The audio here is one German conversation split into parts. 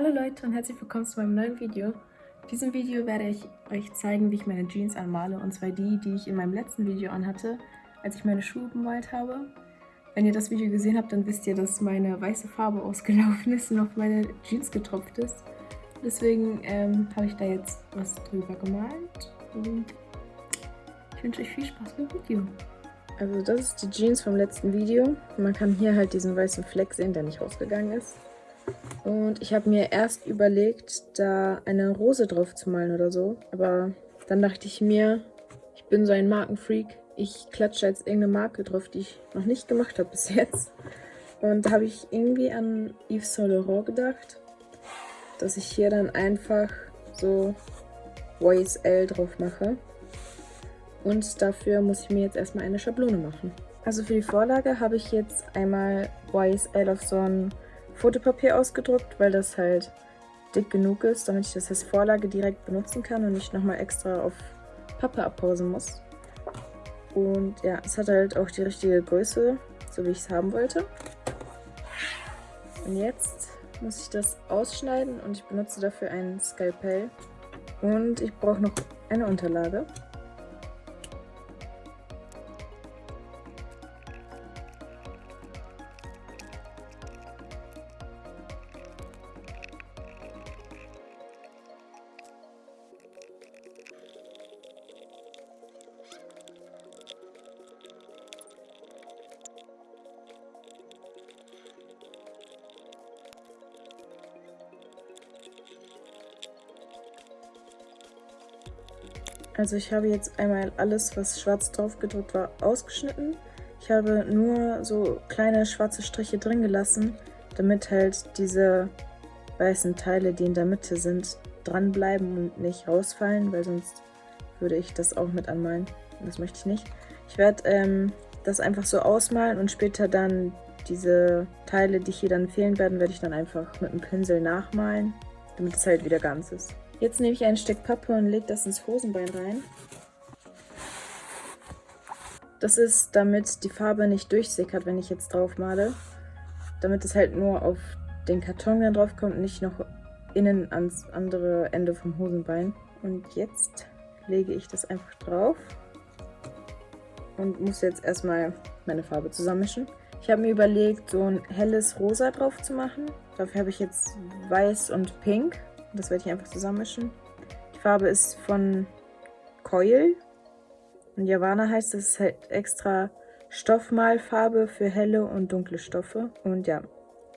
Hallo Leute und herzlich willkommen zu meinem neuen Video. In diesem Video werde ich euch zeigen, wie ich meine Jeans anmale. Und zwar die, die ich in meinem letzten Video anhatte, als ich meine Schuhe bemalt habe. Wenn ihr das Video gesehen habt, dann wisst ihr, dass meine weiße Farbe ausgelaufen ist und auf meine Jeans getropft ist. Deswegen ähm, habe ich da jetzt was drüber gemalt. Und ich wünsche euch viel Spaß beim Video. Also das ist die Jeans vom letzten Video. Man kann hier halt diesen weißen Fleck sehen, der nicht rausgegangen ist. Und ich habe mir erst überlegt, da eine Rose drauf zu malen oder so. Aber dann dachte ich mir, ich bin so ein Markenfreak. Ich klatsche jetzt irgendeine Marke drauf, die ich noch nicht gemacht habe bis jetzt. Und da habe ich irgendwie an Yves Saint Laurent gedacht, dass ich hier dann einfach so YSL drauf mache. Und dafür muss ich mir jetzt erstmal eine Schablone machen. Also für die Vorlage habe ich jetzt einmal YSL auf so ein Fotopapier ausgedruckt, weil das halt dick genug ist, damit ich das als Vorlage direkt benutzen kann und nicht nochmal extra auf Pappe abpausen muss. Und ja, es hat halt auch die richtige Größe, so wie ich es haben wollte. Und jetzt muss ich das ausschneiden und ich benutze dafür ein Skalpell. Und ich brauche noch eine Unterlage. Also ich habe jetzt einmal alles, was schwarz drauf gedruckt war, ausgeschnitten. Ich habe nur so kleine schwarze Striche drin gelassen, damit halt diese weißen Teile, die in der Mitte sind, dranbleiben und nicht rausfallen, weil sonst würde ich das auch mit anmalen. Das möchte ich nicht. Ich werde ähm, das einfach so ausmalen und später dann diese Teile, die hier dann fehlen werden, werde ich dann einfach mit einem Pinsel nachmalen, damit es halt wieder ganz ist. Jetzt nehme ich ein Stück Pappe und lege das ins Hosenbein rein. Das ist, damit die Farbe nicht durchsickert, wenn ich jetzt drauf male. Damit es halt nur auf den Karton dann drauf kommt, nicht noch innen ans andere Ende vom Hosenbein. Und jetzt lege ich das einfach drauf und muss jetzt erstmal meine Farbe zusammenmischen. Ich habe mir überlegt, so ein helles Rosa drauf zu machen. Dafür habe ich jetzt Weiß und Pink. Das werde ich einfach zusammenmischen. Die Farbe ist von Coil. Und Javana heißt, das ist halt extra Stoffmalfarbe für helle und dunkle Stoffe. Und ja,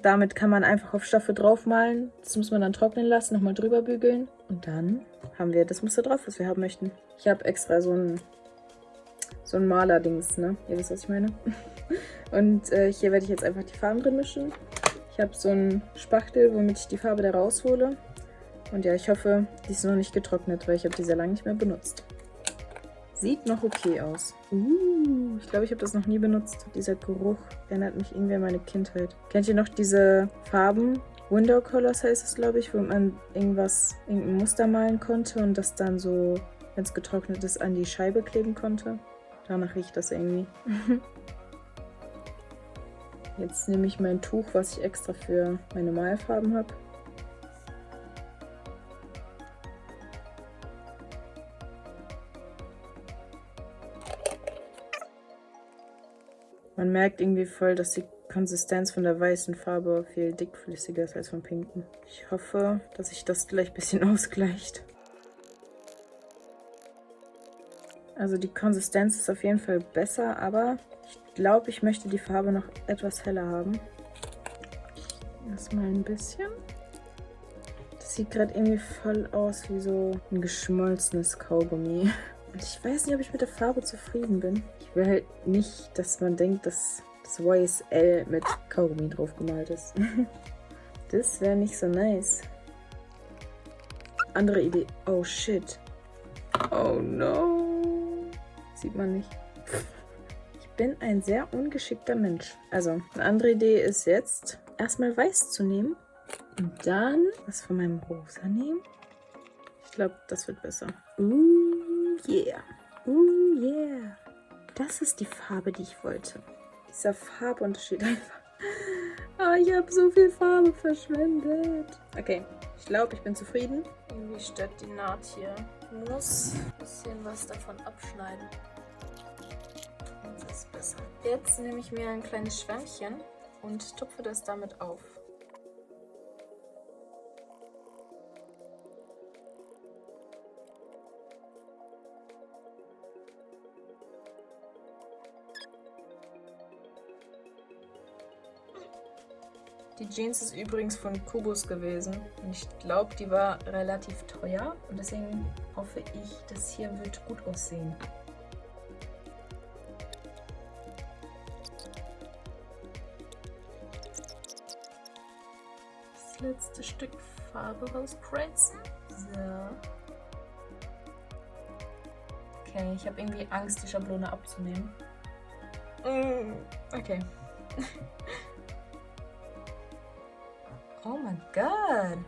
damit kann man einfach auf Stoffe draufmalen. Das muss man dann trocknen lassen, nochmal drüber bügeln. Und dann haben wir das Muster drauf, was wir haben möchten. Ich habe extra so ein, so ein Maler-Dings, ne? Ihr wisst, was ich meine. Und äh, hier werde ich jetzt einfach die Farben drin mischen. Ich habe so einen Spachtel, womit ich die Farbe da raushole. Und ja, ich hoffe, die ist noch nicht getrocknet, weil ich habe die sehr lange nicht mehr benutzt. Sieht noch okay aus. Uh, ich glaube, ich habe das noch nie benutzt. Dieser Geruch erinnert mich irgendwie an meine Kindheit. Kennt ihr noch diese Farben? Window Colors heißt es, glaube ich, wo man irgendwas, irgendein Muster malen konnte und das dann so, wenn es getrocknet ist, an die Scheibe kleben konnte. Danach riecht das irgendwie. Jetzt nehme ich mein Tuch, was ich extra für meine Malfarben habe. Man merkt irgendwie voll, dass die Konsistenz von der weißen Farbe viel dickflüssiger ist als vom pinken. Ich hoffe, dass sich das gleich ein bisschen ausgleicht. Also die Konsistenz ist auf jeden Fall besser, aber ich glaube, ich möchte die Farbe noch etwas heller haben. Erstmal ein bisschen. Das sieht gerade irgendwie voll aus wie so ein geschmolzenes Kaugummi. Und ich weiß nicht, ob ich mit der Farbe zufrieden bin. Ich will halt nicht, dass man denkt, dass das YSL mit Kaugummi drauf gemalt ist. das wäre nicht so nice. Andere Idee. Oh shit. Oh no. Sieht man nicht. Ich bin ein sehr ungeschickter Mensch. Also, eine andere Idee ist jetzt, erstmal weiß zu nehmen. Und dann was von meinem Rosa nehmen. Ich glaube, das wird besser. Uh, yeah. Uh, yeah. Das ist die Farbe, die ich wollte. Dieser Farbunterschied einfach. Ah, ich habe so viel Farbe verschwendet. Okay, ich glaube, ich bin zufrieden. Irgendwie stört die Naht hier. Ich muss ein bisschen was davon abschneiden. Das ist besser. Jetzt nehme ich mir ein kleines Schwämmchen und tupfe das damit auf. Die Jeans ist übrigens von Kubus gewesen. Und ich glaube, die war relativ teuer. Und deswegen hoffe ich, das hier wird gut aussehen. Das letzte Stück Farbe rauskreizen. So. Okay, ich habe irgendwie Angst, die Schablone abzunehmen. Mm, okay. Oh mein Gott.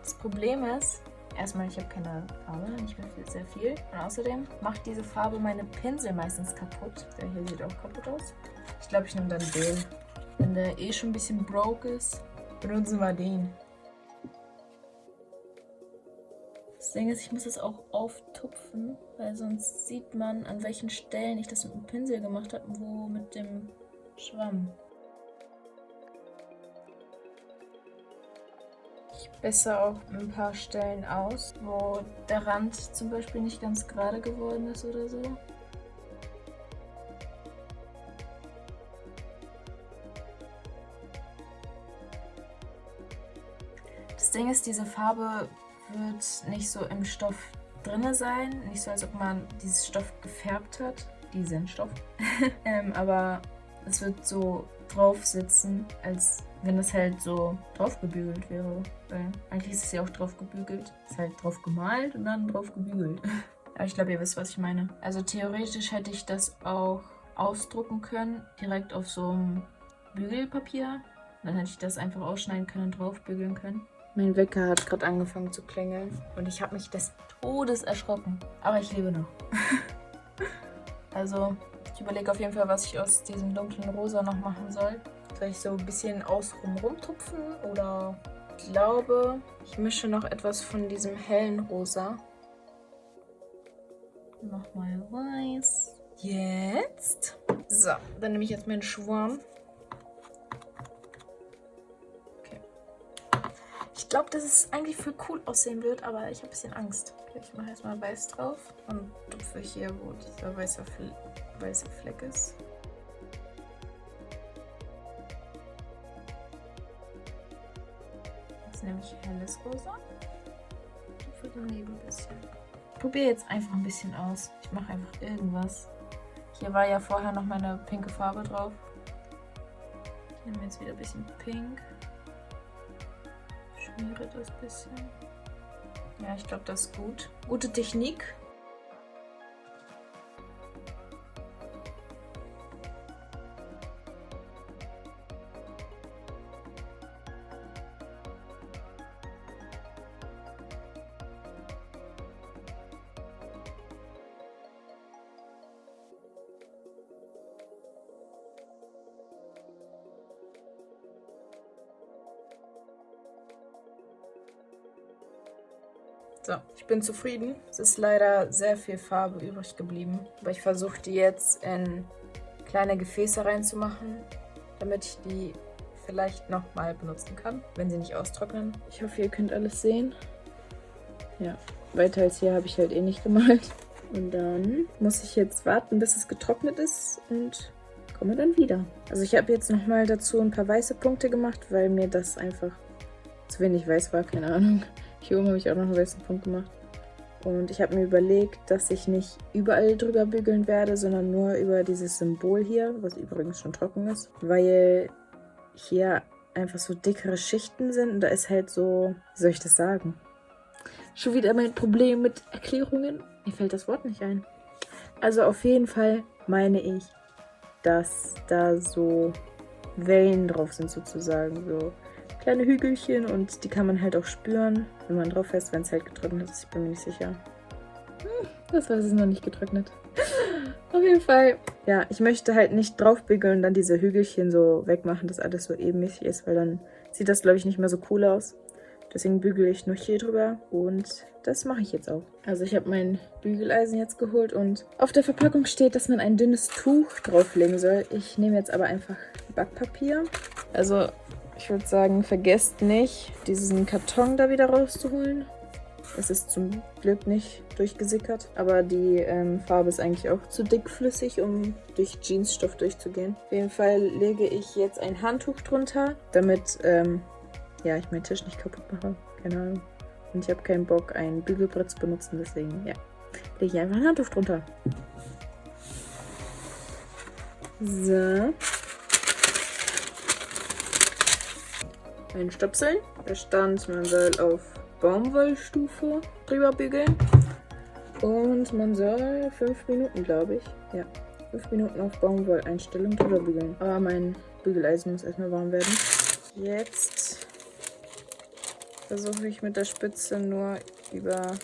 Das Problem ist, erstmal, ich habe keine Farbe, nicht mehr viel, sehr viel. Und außerdem macht diese Farbe meine Pinsel meistens kaputt. Der hier sieht auch kaputt aus. Ich glaube, ich nehme dann den. Wenn der eh schon ein bisschen broke ist, benutzen wir den. Das Ding ist, ich muss es auch auftupfen, weil sonst sieht man, an welchen Stellen ich das mit dem Pinsel gemacht habe wo mit dem Schwamm. Besser auch ein paar Stellen aus, wo der Rand zum Beispiel nicht ganz gerade geworden ist oder so. Das Ding ist, diese Farbe wird nicht so im Stoff drinne sein, nicht so als ob man dieses Stoff gefärbt hat, diesen Stoff, ähm, aber es wird so drauf sitzen, als wenn das halt so drauf gebügelt wäre. Weil eigentlich ist es ja auch drauf gebügelt. Ist halt drauf gemalt und dann drauf gebügelt. Aber ich glaube, ihr wisst, was ich meine. Also theoretisch hätte ich das auch ausdrucken können, direkt auf so einem Bügelpapier. Dann hätte ich das einfach ausschneiden können und drauf bügeln können. Mein Wecker hat gerade angefangen zu klingeln und ich habe mich des Todes erschrocken. Aber ich lebe noch. also ich überlege auf jeden Fall, was ich aus diesem dunklen Rosa noch machen soll. Soll ich so ein bisschen außenrum rumtupfen oder ich glaube, ich mische noch etwas von diesem hellen Rosa. Nochmal weiß. Jetzt. So, dann nehme ich jetzt meinen Schwamm. Okay. Ich glaube, dass es eigentlich für cool aussehen wird, aber ich habe ein bisschen Angst. Ich mache erstmal weiß drauf und tupfe hier, wo dieser weiße, Fl weiße Fleck ist. Nämlich helles Rosa. Für den Nebel ein bisschen. Ich probiere jetzt einfach ein bisschen aus. Ich mache einfach irgendwas. Hier war ja vorher noch meine pinke Farbe drauf. Ich nehme jetzt wieder ein bisschen pink. Schmiere das ein bisschen. Ja, ich glaube, das ist gut. Gute Technik. So, ich bin zufrieden. Es ist leider sehr viel Farbe übrig geblieben. Aber ich versuche die jetzt in kleine Gefäße reinzumachen, damit ich die vielleicht nochmal benutzen kann, wenn sie nicht austrocknen. Ich hoffe, ihr könnt alles sehen. Ja, weiter als hier habe ich halt eh nicht gemalt. Und dann muss ich jetzt warten, bis es getrocknet ist und komme dann wieder. Also ich habe jetzt nochmal dazu ein paar weiße Punkte gemacht, weil mir das einfach zu wenig weiß war, keine Ahnung. Hier oben habe ich auch noch einen weißen Punkt gemacht. Und ich habe mir überlegt, dass ich nicht überall drüber bügeln werde, sondern nur über dieses Symbol hier, was übrigens schon trocken ist. Weil hier einfach so dickere Schichten sind und da ist halt so, wie soll ich das sagen? Schon wieder mein Problem mit Erklärungen. Mir fällt das Wort nicht ein. Also auf jeden Fall meine ich, dass da so Wellen drauf sind sozusagen. So kleine Hügelchen und die kann man halt auch spüren, wenn man drauf fährt, wenn es halt getrocknet ist. Ich bin mir nicht sicher. Hm, das war es noch nicht getrocknet. Auf jeden Fall, ja, ich möchte halt nicht draufbügeln und dann diese Hügelchen so wegmachen, dass alles so ebenmäßig ist, weil dann sieht das, glaube ich, nicht mehr so cool aus. Deswegen bügele ich nur hier drüber und das mache ich jetzt auch. Also ich habe mein Bügeleisen jetzt geholt und auf der Verpackung steht, dass man ein dünnes Tuch drauflegen soll. Ich nehme jetzt aber einfach Backpapier. Also ich würde sagen, vergesst nicht, diesen Karton da wieder rauszuholen. Es ist zum Glück nicht durchgesickert, aber die ähm, Farbe ist eigentlich auch zu dickflüssig, um durch Jeansstoff durchzugehen. Auf jeden Fall lege ich jetzt ein Handtuch drunter, damit ähm, ja, ich meinen Tisch nicht kaputt mache. Keine Ahnung. Und ich habe keinen Bock, ein Bügelbrett zu benutzen, deswegen, ja, lege ich einfach ein Handtuch drunter. So. Ein Stöpseln. Stand, man soll auf Baumwollstufe drüber bügeln. Und man soll fünf Minuten, glaube ich. Ja, fünf Minuten auf Baumwolleinstellung drüber bügeln. Aber mein Bügeleisen muss erstmal warm werden. Jetzt versuche ich mit der Spitze nur über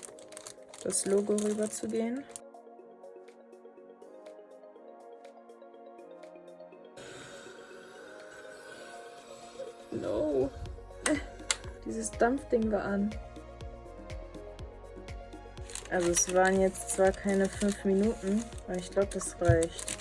das Logo rüber zu gehen. Dieses Dampfding war an. Also es waren jetzt zwar keine 5 Minuten, aber ich glaube, das reicht.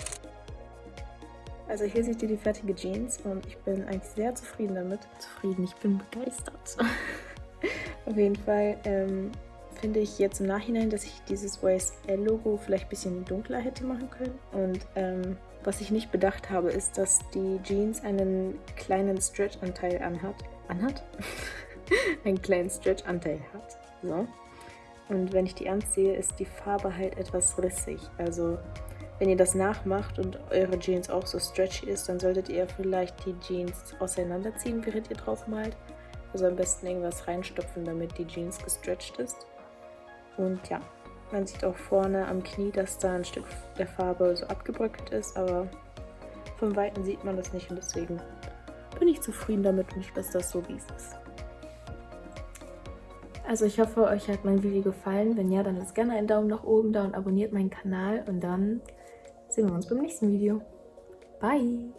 Also hier seht ihr die fertige Jeans und ich bin eigentlich sehr zufrieden damit. Zufrieden, ich bin begeistert. Auf jeden Fall ähm, finde ich jetzt im Nachhinein, dass ich dieses YSL-Logo vielleicht ein bisschen dunkler hätte machen können. Und ähm, was ich nicht bedacht habe, ist, dass die Jeans einen kleinen Stretch-Anteil anhat. Anhat? einen kleinen Stretch-Anteil hat. So. Und wenn ich die anziehe, ist die Farbe halt etwas rissig. Also wenn ihr das nachmacht und eure Jeans auch so stretchy ist, dann solltet ihr vielleicht die Jeans auseinanderziehen, während ihr drauf malt. Also am besten irgendwas reinstopfen, damit die Jeans gestretched ist. Und ja, man sieht auch vorne am Knie, dass da ein Stück der Farbe so abgebröckelt ist, aber von Weitem sieht man das nicht und deswegen bin ich zufrieden damit und ich lasse das so, wie es ist. Also ich hoffe, euch hat mein Video gefallen. Wenn ja, dann lasst gerne einen Daumen nach oben da und abonniert meinen Kanal. Und dann sehen wir uns beim nächsten Video. Bye!